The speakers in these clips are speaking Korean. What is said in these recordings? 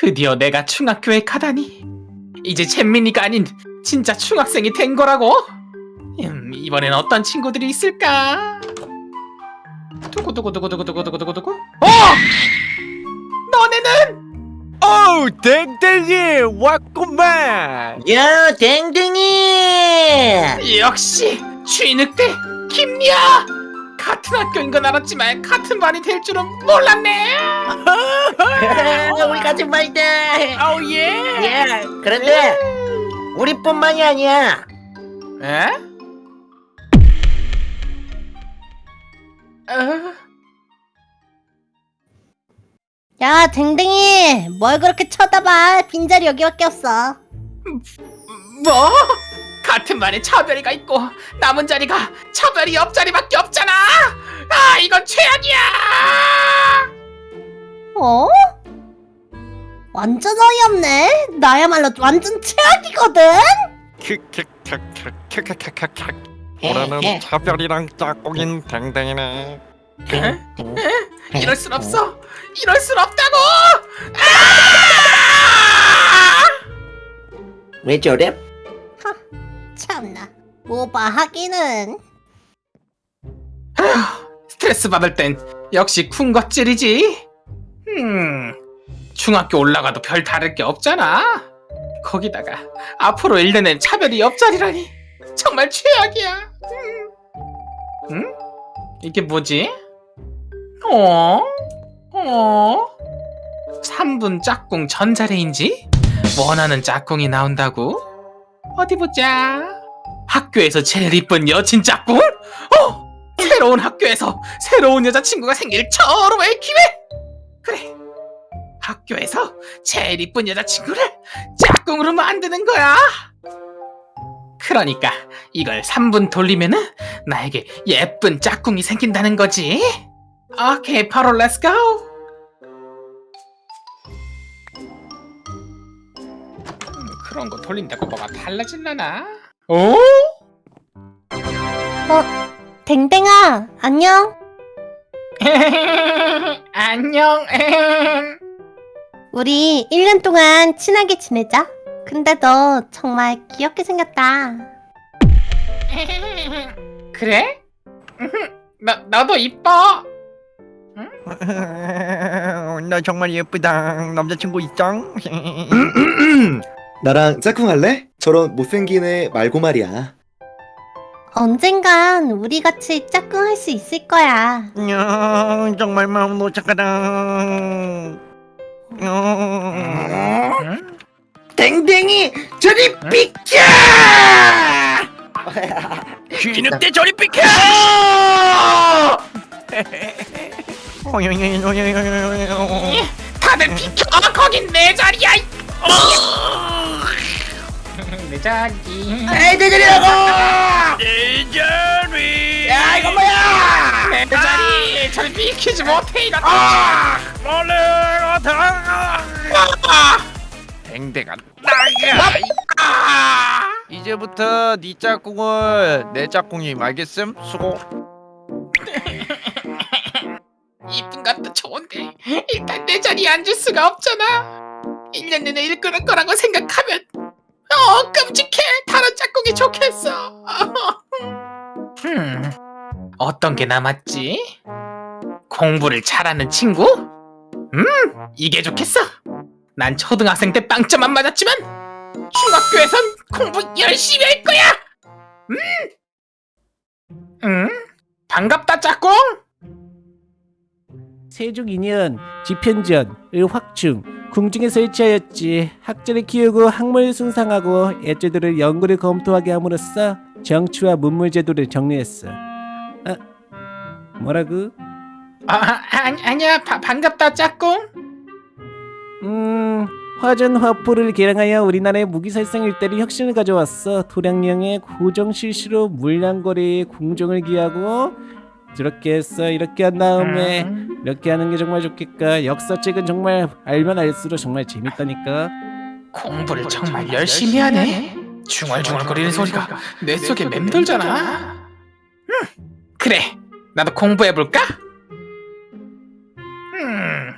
드디어 내가 중학교에 가다니. 이제 잼민이가 아닌 진짜 중학생이 된 거라고? 음, 이번엔 어떤 친구들이 있을까? 두구두구두구두구두구두구두구 어! 너네는 어우 댕댕이 왔구만 야, 댕댕이! 역시 쥐늑대 김리아 같은 학교인 건 알았지만 같은 반이 될 줄은 몰랐네 우리 같은 말이다. 아우 예 야, 그런데 우리뿐만이 아니야. 에? 어? 야, 댕댕이, 뭘 그렇게 쳐다봐? 빈자리 여기밖에 없어. 뭐? 같은 반에 차별이가 있고 남은 자리가 차별이 옆자리밖에 없잖아 아 이건 최악이야 어? 완전 어이없네. 나야말로 완전 최악이거든. 킥킥킥킥킥킥킥킥 올해는 차별이랑 짝꿍인 댕댕이네 에? 이럴 순 없어 이럴 순 없다고 왜 저래? 참나. 오바 하기는. 스트레스 받을 땐 역시 쿵것질이지. 음, 중학교 올라가도 별 다를 게 없잖아. 거기다가 앞으로 1년엔 차별이 옆자리라니 정말 최악이야. 음. 응? 이게 뭐지? 어? 어? 3분 짝꿍 전자레인지? 원하는 짝꿍이 나온다고? 어디 보자. 학교에서 제일 이쁜 여친 짝꿍? 어! 새로운 학교에서 새로운 여자친구가 생길 절호의 기회! 그래, 학교에서 제일 이쁜 여자친구를 짝꿍으로 만드는 거야! 그러니까 이걸 3분 돌리면은 나에게 예쁜 짝꿍이 생긴다는 거지? 오케이, 바로 let's go! 그런 거 돌린다고 뭐가 달라질라나? 어? 댕댕아, 안녕. 안녕. 우리 1년 동안 친하게 지내자. 근데 너 정말 귀엽게 생겼다. 그래? 나 나도 이뻐. 나 정말 예쁘다 남자친구 있짱 나랑 짝꿍할래? 저런 못생긴 애 말고 말이야. 언젠간 우리 같이 짝꿍할 수 있을 거야. 야, 정말 마음 노착하다 어, 응? 댕댕이, 저리 비켜! 쥐늑대 저리 비켜 다들 비켜. 거긴 내 자리야. 이- 내 자리. 에이, 내 자리라고! 내 자리 야, 이거 뭐야! 내 자리. 절 비키지 못해 이런. 원래 다 댕댕아 나가 이제부터 네 짝꿍을 내 짝꿍이 알겠음? 수고 이쁜 것도 좋은데 일단 내 자리에 앉을 수가 없잖아 1년 내내 일 끊을 거라고 생각하면 어 끔찍해 다른 짝꿍이 좋겠어 음, 어떤 게 남았지? 공부를 잘하는 친구? 음 이게 좋겠어 난 초등학생 때 빵점 안 맞았지만 중학교에선 공부 열심히 할 거야 음? 음? 반갑다 짝꿍 세종 2년 지편전을 확충 궁중에 설치하였지 학자를 키우고 학문을 숭상하고 애주들을 연구를 검토하게 함으로써 정치와 문물 제도를 정리했어. 아, 뭐라고? 아, 아니, 아니야 바, 반갑다 짝꿍 음, 화전 화포를 개량하여 우리나라의 무기 살상 일대를 혁신을 가져왔어. 도량령의 고정 실시로 물량거래에 궁정을 기하고 이렇게 했어. 이렇게 한 다음에 음, 이렇게 하는 게 정말 좋겠까. 역사책은 정말 알면 알수록 정말 재밌다니까. 공부를 정말 열심히 하네 중얼중얼거리는 소리가 뇌 속에 맴돌잖아 음, 그래 나도 공부해볼까? 음,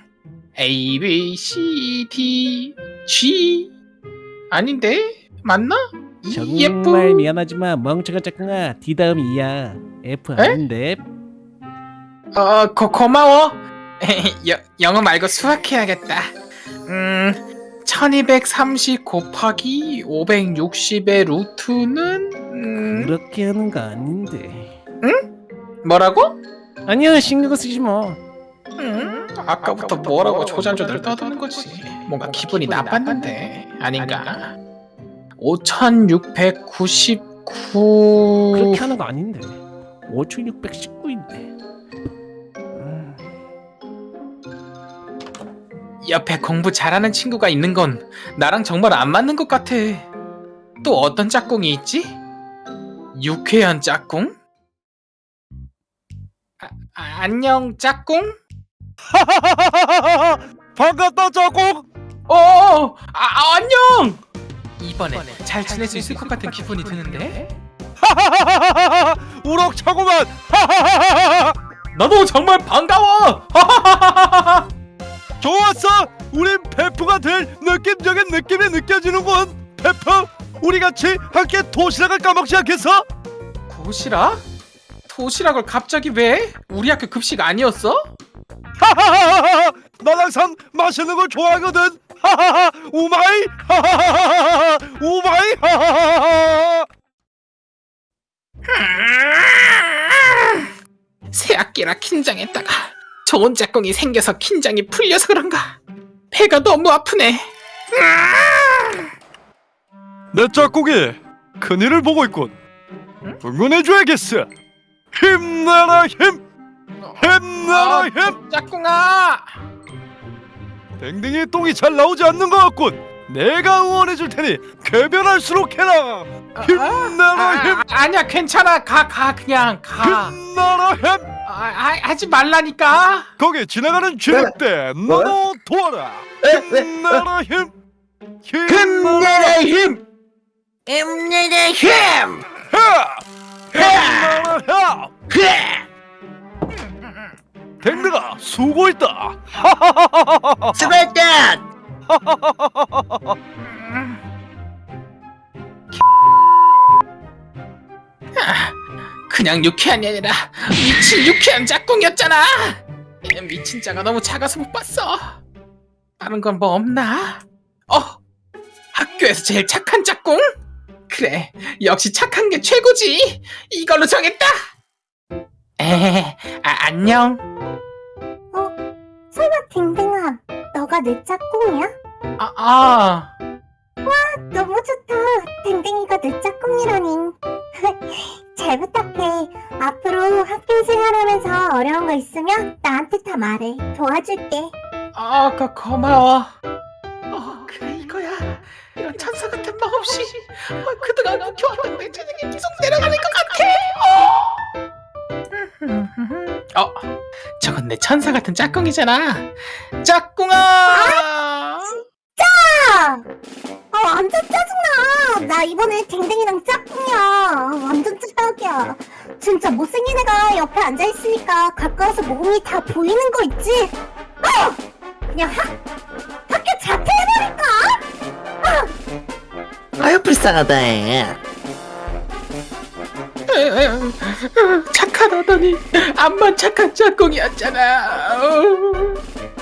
A B C D G 아닌데 맞나? E, F 정말 미안하지만 멍청한 짝꿍아 D 다음 E야 F 에? 아닌데 어 고, 고마워. 여, 영어 말고 수학 해야겠다. 음 1230 곱하기 560의 루트는 음, 그렇게 하는 거 아닌데. 뭐라고? 아니야 신경 쓰지 뭐 음, 아까부터 뭐라고 조잘조잘 떠드는 거지. 뭔가 기분이 나빴는데. 아닌가? 5699 그렇게 하는 거 아닌데. 5619인데 옆에 공부 잘하는 친구가 있는 건 나랑 정말 안 맞는 것 같아. 또 어떤 짝꿍이 있지? 유쾌한 짝꿍? 아, 아, 안녕 짝꿍? 반갑다 짝꿍. 어, 아, 아, 안녕. 이번에 잘 지낼 수 있을 것 같은 기분이 드는데. 우럭차고만. 나도 정말 반가워. 좋았어. 우린 베프가 될 느낌적인 느낌이 느껴지는군. 베프, 우리 같이 함께 도시락을 까먹지 않겠어? 도시락? 도시락을 갑자기 왜? 우리 학교 급식 아니었어? 하하하하. 난 항상 맛있는 걸 좋아하거든. 하하하. 우마이. 하하하하. 우마이. 하하하하. 새 학기라 긴장했다가 좋은 짝꿍이 생겨서 긴장이 풀려서 그런가 배가 너무 아프네 내 짝꿍이 큰일을 보고 있군. 응원해줘야겠어. 힘내라 힘. 힘내라 힘. 짝꿍아 댕댕이 똥이 잘 나오지 않는 것 같군. 내가 응원해줄 테니 개변할수록 해라. 힘내라 힘. 아, 아니야 괜찮아 가 가 그냥 가 힘내라 힘. 아, 아, 하지 말라니까 거기 지나가는 쥐늑대 너도 도와라. 힘내라 힘. 힘내라 힘! 힘내라 힘! 힘내라 힘. 댕댕아 수고했다. 수고했다! 그냥 유쾌한이 아니라 미친 유쾌한 짝꿍이었잖아. 미친 자가 너무 작아서 못 봤어. 다른 건 뭐 없나? 어? 학교에서 제일 착한 짝꿍? 그래 역시 착한 게 최고지. 이걸로 정했다. 에 아, 안녕. 설마 댕댕아 너가 내 짝꿍이야? 아, 아. 너무 좋다. 댕댕이가 내 짝꿍이라니 잘 부탁해 앞으로 학교 생활하면서 어려운 거 있으면 나한테 다 말해 도와줄게 아, 그, 고마워. 어, 그래 이거야. 이런 천사 같은 마음 없이 어, 그동안 묵혀왔던 내 재능이 계속 내려가는 것 같아. 어. 어, 저건 내 천사 같은 짝꿍이잖아. 짝꿍아. 아 완전 짜증나 나 이번에 댕댕이랑 짝꿍이야 진짜 못생긴 애가 옆에 앉아있으니까 가까워서 몸이 다 보이는 거 있지 아! 그냥 학, 학교 자퇴해버릴까? 아유 불쌍하다 착하다더니 암만 착한 짝꿍이었잖아. 어,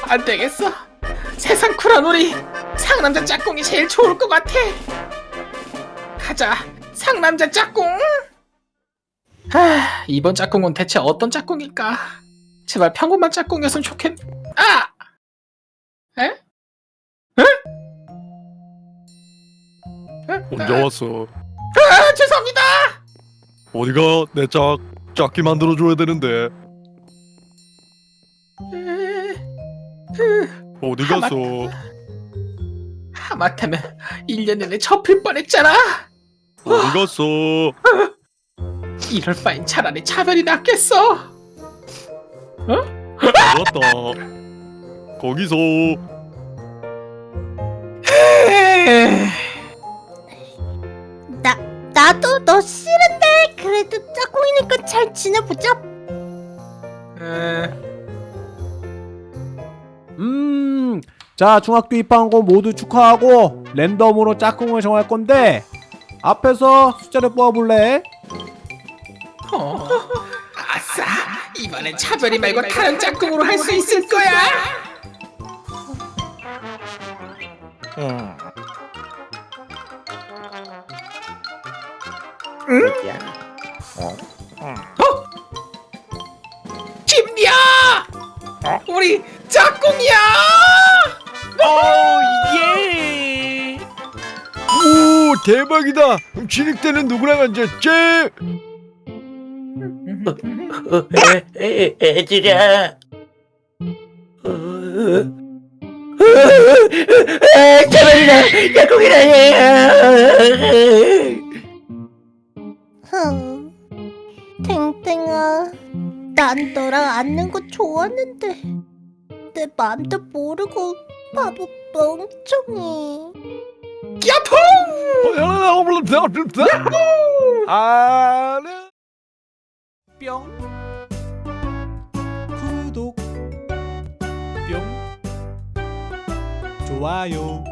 안 되겠어. 세상 쿨한 우리 상남자 짝꿍이 제일 좋을 것 같아. 가자, 상남자 짝꿍. 아, 이번 짝꿍은 대체 어떤 짝꿍일까? 제발 평범한 짝꿍이었으면 좋겠. 아, 에? 에? 에? 혼자 왔어. 아, 죄송합니다. 어디가 내 짝 짝기 만들어 줘야 되는데 어디 아, 갔어? 하마터면 1년 내내 접힐 뻔했잖아. 어디 갔어? 이럴 바엔 차라리 차별이 낫겠어. 왔다. 거기서 에이, 나, 나도 너 싫은데 그래도 짝꿍이니까 잘 지내보자 에, 음 자 중학교 입학한 거 모두 축하하고 랜덤으로 짝꿍을 정할 건데 앞에서 숫자를 뽑아볼래? 어. 아싸 이번엔 차별이 말고 다른 짝꿍으로 할 수 있을 거야 뭐야? 김비야 우리 짝꿍이야 예. 오 대박이다. 진입 때는 누구랑 앉았지? 어, 애, 애, 애들아. 어, 아, 차별이다. 짝꿍이라니. 흥. 탱탱아, 난 너랑 앉는 거 좋았는데 내 맘도 모르고 바보 멍청이. 야포 아, 네. 뿅 구독 뿅. 좋아요.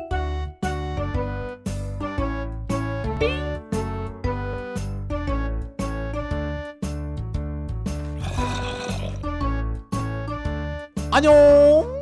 안녕